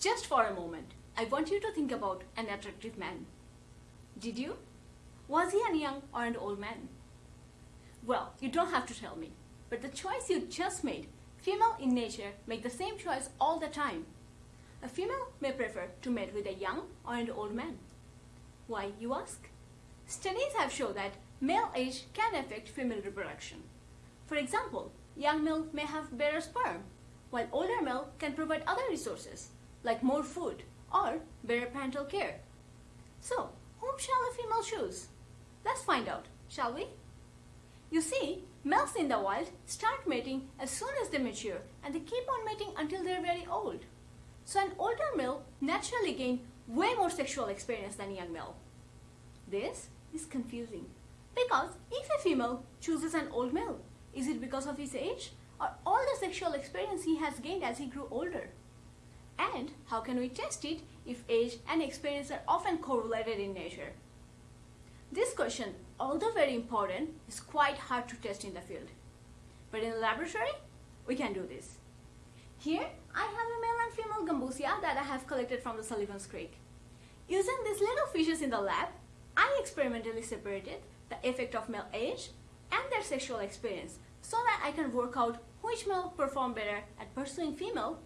Just for a moment, I want you to think about an attractive man. Did you? Was he a young or an old man? Well, you don't have to tell me, but the choice you just made, female in nature make the same choice all the time. A female may prefer to mate with a young or an old man. Why, you ask? Studies have shown that male age can affect female reproduction. For example, young male may have better sperm, while older male can provide other resources, like more food or better parental care. So, whom shall a female choose? Let's find out, shall we? You see, males in the wild start mating as soon as they mature and they keep on mating until they're very old. So an older male naturally gain way more sexual experience than a young male. This is confusing because if a female chooses an old male, is it because of his age or all the sexual experience he has gained as he grew older? And how can we test it if age and experience are often correlated in nature? This question, although very important, is quite hard to test in the field. But in the laboratory, we can do this. Here, I have a male and female gambusia that I have collected from the Sullivan's Creek. Using these little fishes in the lab, I experimentally separated the effect of male age and their sexual experience so that I can work out which male perform better at pursuing female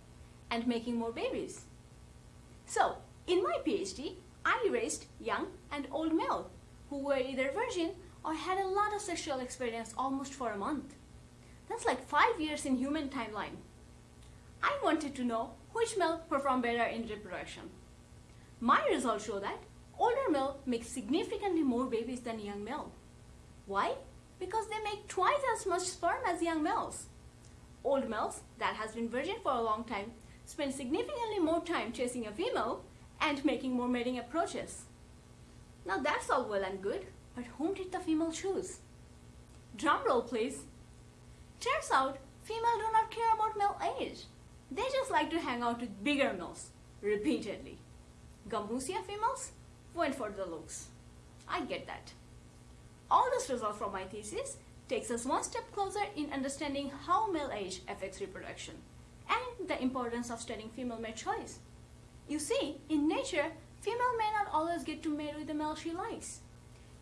and making more babies. So, in my PhD, I raised young and old male who were either virgin or had a lot of sexual experience almost for a month. That's like five years in human timeline. I wanted to know which male perform better in reproduction. My results show that older male makes significantly more babies than young male. Why? Because they make twice as much sperm as young males. Old males that has been virgin for a long time spend significantly more time chasing a female and making more mating approaches. Now that's all well and good, but whom did the female choose? Drum roll please. Turns out, female do not care about male age. They just like to hang out with bigger males, repeatedly. Gambusia females went for the looks. I get that. All this result from my thesis takes us one step closer in understanding how male age affects reproduction and the importance of studying female mate choice. You see, in nature, female may not always get to mate with the male she likes.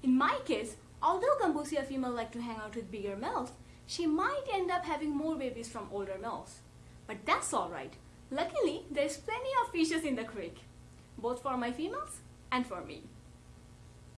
In my case, although Gambusia female like to hang out with bigger males, she might end up having more babies from older males. But that's alright. Luckily, there's plenty of fishes in the creek, both for my females and for me.